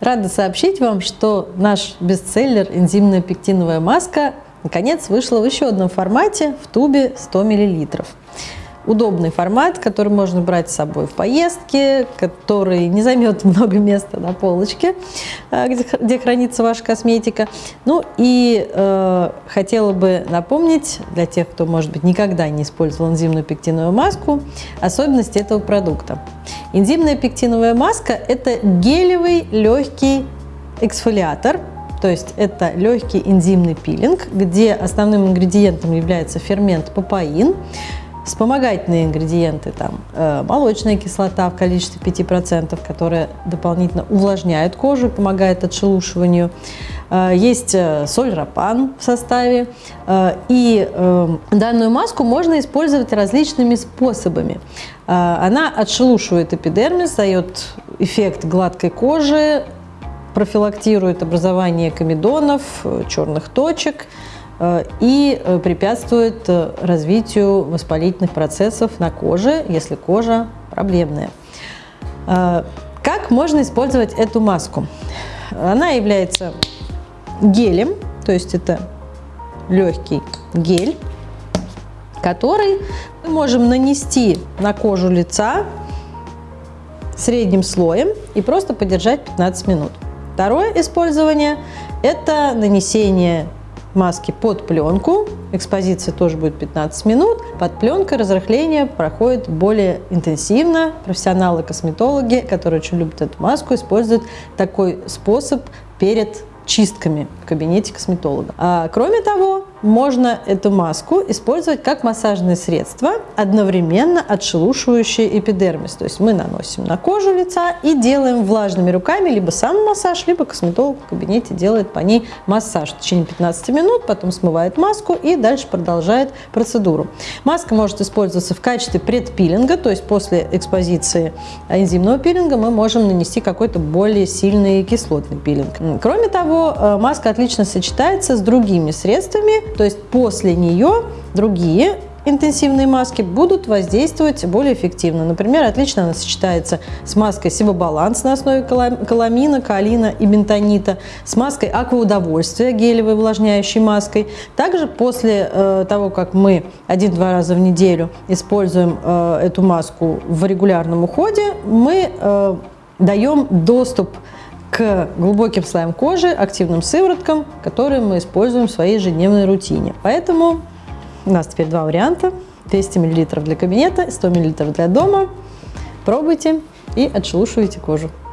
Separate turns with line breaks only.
Рада сообщить вам, что наш бестселлер «Энзимная пектиновая маска» наконец вышла в еще одном формате в тубе 100 мл. Удобный формат, который можно брать с собой в поездке, который не займет много места на полочке, где, где хранится ваша косметика. Ну и э, хотела бы напомнить для тех, кто, может быть, никогда не использовал энзимную пектиновую маску, особенности этого продукта. Энзимная пектиновая маска – это гелевый легкий эксфолиатор, то есть это легкий энзимный пилинг, где основным ингредиентом является фермент папаин, вспомогательные ингредиенты, там э, молочная кислота в количестве 5%, которая дополнительно увлажняет кожу, помогает отшелушиванию. Э, есть э, соль рапан в составе. И данную маску можно использовать различными способами. Она отшелушивает эпидермис, дает эффект гладкой кожи, профилактирует образование комедонов, черных точек, и э, препятствует э, развитию воспалительных процессов на коже, если кожа проблемная. Как можно использовать эту маску? Она является гелем, то есть это легкий гель, который мы можем нанести на кожу лица средним слоем и просто подержать 15 минут. Второе использование – это нанесение маски под пленку. Экспозиция тоже будет 15 минут. Под пленкой разрыхление проходит более интенсивно. Профессионалы-косметологи, которые очень любят эту маску, используют такой способ перед чистками в кабинете косметолога. А, кроме того, можно эту маску использовать как массажное средство, одновременно отшелушивающее эпидермис. То есть мы наносим на кожу лица и делаем влажными руками либо сам массаж, либо косметолог в кабинете делает по ней массаж в течение 15 минут, потом смывает маску и дальше продолжает процедуру. Маска может использоваться в качестве предпилинга, то есть после экспозиции энзимного пилинга мы можем нанести какой-то более сильный кислотный пилинг. Кроме того, э, маска отлично сочетается с другими средствами, то есть после нее другие интенсивные маски будут воздействовать более эффективно. Например, отлично она сочетается с маской Сибобаланс на основе каламина, каолина и бентонита, с маской Акваудовольствия, гелевой увлажняющей маской. Также после э, того, как мы один-два раза в неделю используем э, эту маску в регулярном уходе, мы э, даем доступ к глубоким слоям кожи, активным сывороткам, которые мы используем в своей ежедневной рутине. Поэтому у нас теперь два варианта. 200 мл для кабинета, 100 мл для дома. Пробуйте и отшелушивайте кожу.